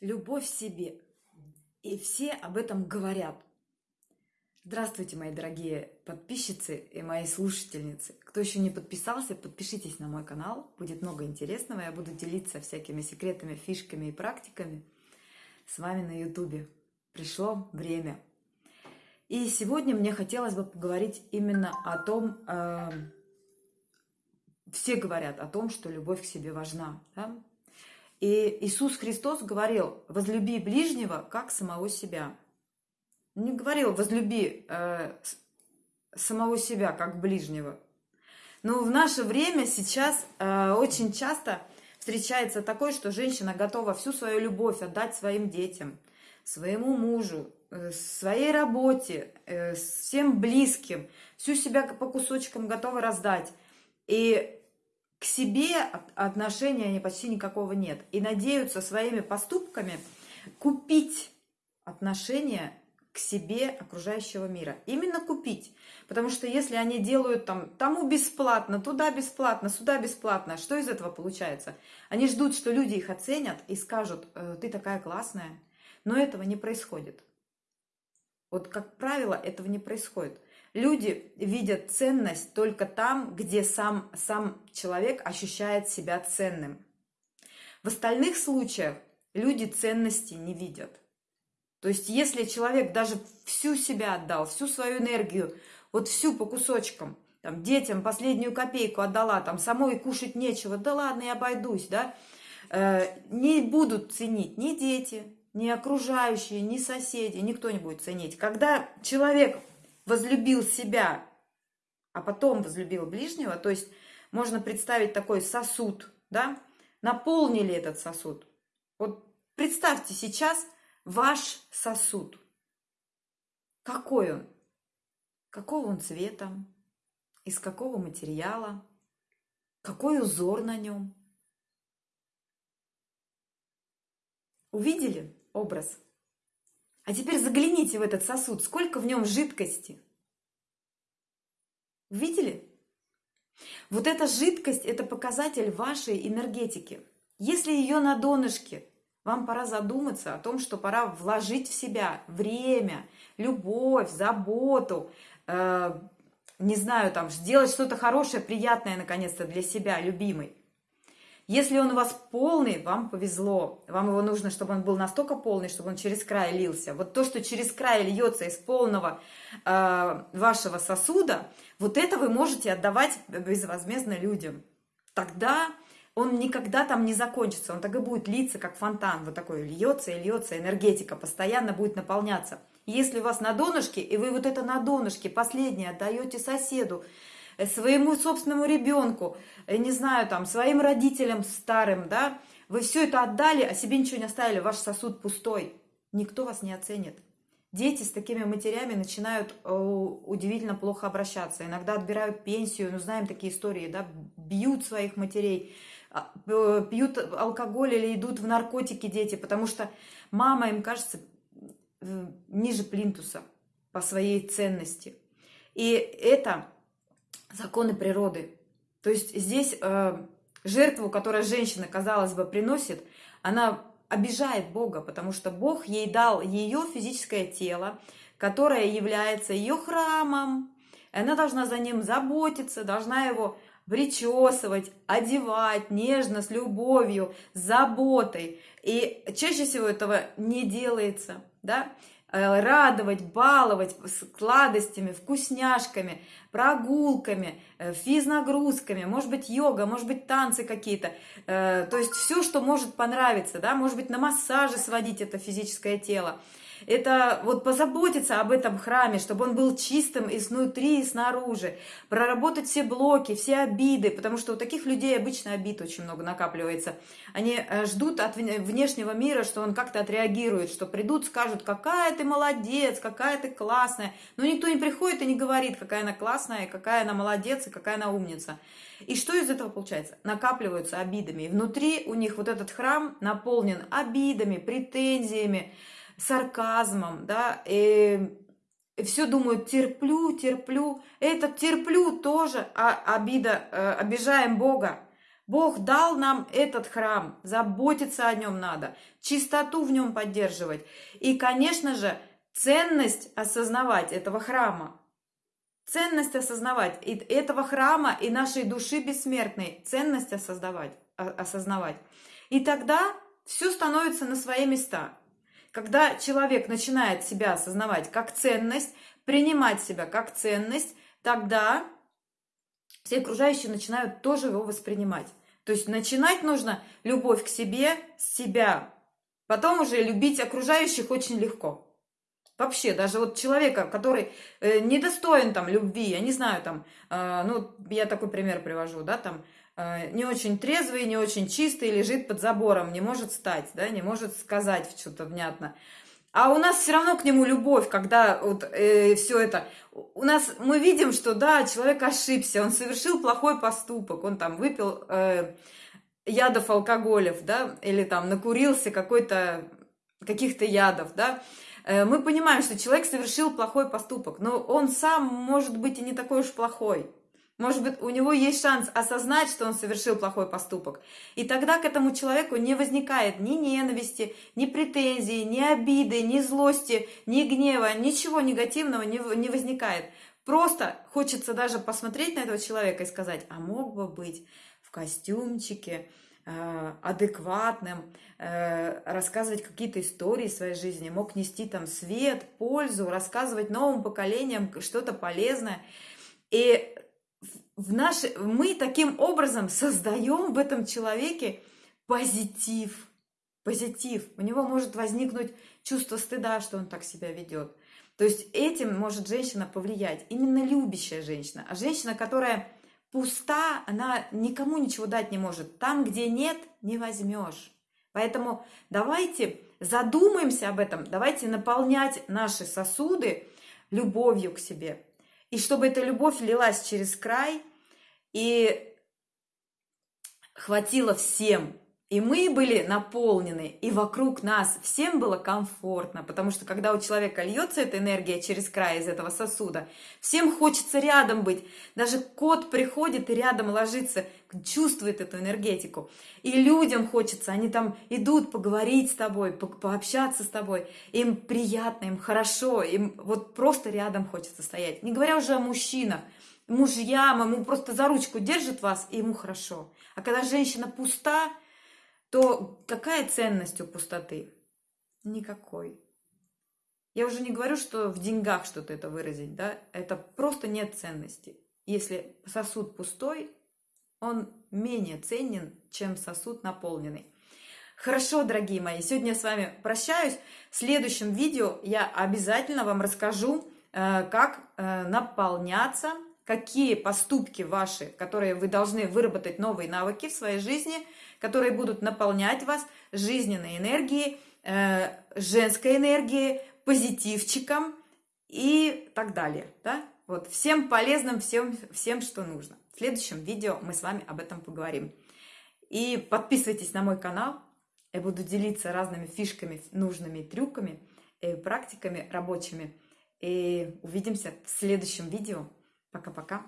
любовь в себе. И все об этом говорят. Здравствуйте, мои дорогие подписчицы и мои слушательницы. Кто еще не подписался, подпишитесь на мой канал. Будет много интересного. Я буду делиться всякими секретами, фишками и практиками с вами на ютубе. Пришло время. И сегодня мне хотелось бы поговорить именно о том, э, все говорят о том, что любовь к себе важна. Да? И Иисус Христос говорил, возлюби ближнего, как самого себя. Не говорил, возлюби э, самого себя, как ближнего. Но в наше время сейчас э, очень часто встречается такое, что женщина готова всю свою любовь отдать своим детям, своему мужу, э, своей работе, э, всем близким, всю себя по кусочкам готова раздать. И к себе отношения они почти никакого нет. И надеются своими поступками купить отношения к себе окружающего мира. Именно купить. Потому что если они делают там тому бесплатно, туда бесплатно, сюда бесплатно, что из этого получается? Они ждут, что люди их оценят и скажут, «Э, ты такая классная. Но этого не происходит. Вот, как правило, этого не происходит. Люди видят ценность только там, где сам, сам человек ощущает себя ценным. В остальных случаях люди ценности не видят. То есть, если человек даже всю себя отдал, всю свою энергию, вот всю по кусочкам, там, детям последнюю копейку отдала, там, самой кушать нечего, да ладно, я обойдусь, да, э, не будут ценить ни дети, ни окружающие, ни соседи, никто не будет ценить. Когда человек возлюбил себя, а потом возлюбил ближнего, то есть можно представить такой сосуд, да, наполнили этот сосуд. Вот представьте сейчас ваш сосуд. Какой он? Какого он цвета? Из какого материала? Какой узор на нем? Увидели образ? А теперь загляните в этот сосуд, сколько в нем жидкости. Видели? Вот эта жидкость – это показатель вашей энергетики. Если ее на донышке, вам пора задуматься о том, что пора вложить в себя время, любовь, заботу, э, не знаю, там, сделать что-то хорошее, приятное, наконец-то, для себя, любимой. Если он у вас полный, вам повезло. Вам его нужно, чтобы он был настолько полный, чтобы он через край лился. Вот то, что через край льется из полного э, вашего сосуда, вот это вы можете отдавать безвозмездно людям. Тогда он никогда там не закончится. Он так и будет литься, как фонтан. Вот такой льется и льется, энергетика постоянно будет наполняться. Если у вас на донышке, и вы вот это на донышке последнее отдаете соседу, своему собственному ребенку, э, не знаю, там, своим родителям старым, да, вы все это отдали, а себе ничего не оставили, ваш сосуд пустой, никто вас не оценит. Дети с такими матерями начинают э, удивительно плохо обращаться. Иногда отбирают пенсию, ну знаем такие истории, да, бьют своих матерей, а, пьют алкоголь или идут в наркотики дети, потому что мама им кажется ниже плинтуса по своей ценности. И это законы природы. То есть здесь э, жертву, которую женщина, казалось бы, приносит, она обижает Бога, потому что Бог ей дал ее физическое тело, которое является ее храмом. Она должна за ним заботиться, должна его причесывать, одевать нежно, с любовью, с заботой. И чаще всего этого не делается, да. Э, радовать, баловать сладостями, вкусняшками, прогулками, э, физнагрузками, может быть, йога, может быть, танцы какие-то. Э, то есть все, что может понравиться, да, может быть, на массаже сводить это физическое тело это вот позаботиться об этом храме, чтобы он был чистым и снутри, и снаружи, проработать все блоки, все обиды, потому что у таких людей обычно обид очень много накапливается. Они э, ждут от внешнего мира, что он как-то отреагирует, что придут, скажут, какая ты молодец, какая ты классная. Но никто не приходит и не говорит, какая она классная, какая она молодец, и какая она умница. И что из этого получается? Накапливаются обидами. И внутри у них вот этот храм наполнен обидами, претензиями, сарказмом, да, и все думают, терплю, терплю. Этот терплю тоже а, обида, э, обижаем Бога. Бог дал нам этот храм, заботиться о нем надо, чистоту в нем поддерживать. И, конечно же, ценность осознавать этого храма. Ценность осознавать и этого храма и нашей души бессмертной. Ценность осознавать. осознавать. И тогда все становится на свои места. Когда человек начинает себя осознавать как ценность, принимать себя как ценность, тогда все окружающие начинают тоже его воспринимать. То есть начинать нужно любовь к себе, с себя. Потом уже любить окружающих очень легко. Вообще, даже вот человека, который э, недостоин там любви, я не знаю, там, э, ну, я такой пример привожу, да, там, не очень трезвый, не очень чистый, лежит под забором, не может встать, да, не может сказать что-то внятно. А у нас все равно к нему любовь, когда вот э, все это. У нас мы видим, что да, человек ошибся, он совершил плохой поступок, он там выпил э, ядов алкоголев, да, или там накурился какой-то каких-то ядов, да. Э, мы понимаем, что человек совершил плохой поступок, но он сам может быть и не такой уж плохой. Может быть, у него есть шанс осознать, что он совершил плохой поступок. И тогда к этому человеку не возникает ни ненависти, ни претензий, ни обиды, ни злости, ни гнева, ничего негативного не, не возникает. Просто хочется даже посмотреть на этого человека и сказать, а мог бы быть в костюмчике, э, адекватным, э, рассказывать какие-то истории своей жизни, мог нести там свет, пользу, рассказывать новым поколениям что-то полезное. И в наши, мы таким образом создаем в этом человеке позитив. Позитив. У него может возникнуть чувство стыда, что он так себя ведет. То есть этим может женщина повлиять. Именно любящая женщина. А женщина, которая пуста, она никому ничего дать не может. Там, где нет, не возьмешь. Поэтому давайте задумаемся об этом, давайте наполнять наши сосуды любовью к себе. И чтобы эта любовь лилась через край, и хватило всем. И мы были наполнены, и вокруг нас всем было комфортно, потому что когда у человека льется эта энергия через край из этого сосуда, всем хочется рядом быть. Даже кот приходит и рядом ложится, чувствует эту энергетику. И людям хочется, они там идут поговорить с тобой, по пообщаться с тобой. Им приятно, им хорошо, им вот просто рядом хочется стоять. Не говоря уже о мужчинах мужьям, ему просто за ручку держит вас, и ему хорошо. А когда женщина пуста, то какая ценность у пустоты? Никакой. Я уже не говорю, что в деньгах что-то это выразить, да, это просто нет ценности. Если сосуд пустой, он менее ценен, чем сосуд наполненный. Хорошо, дорогие мои, сегодня я с вами прощаюсь. В следующем видео я обязательно вам расскажу, э, как э, наполняться какие поступки ваши, которые вы должны выработать новые навыки в своей жизни, которые будут наполнять вас жизненной энергией, э, женской энергией, позитивчиком и так далее. Да? Вот, всем полезным, всем, всем, что нужно. В следующем видео мы с вами об этом поговорим. И подписывайтесь на мой канал. Я буду делиться разными фишками, нужными трюками, практиками рабочими. И увидимся в следующем видео. Пока-пока.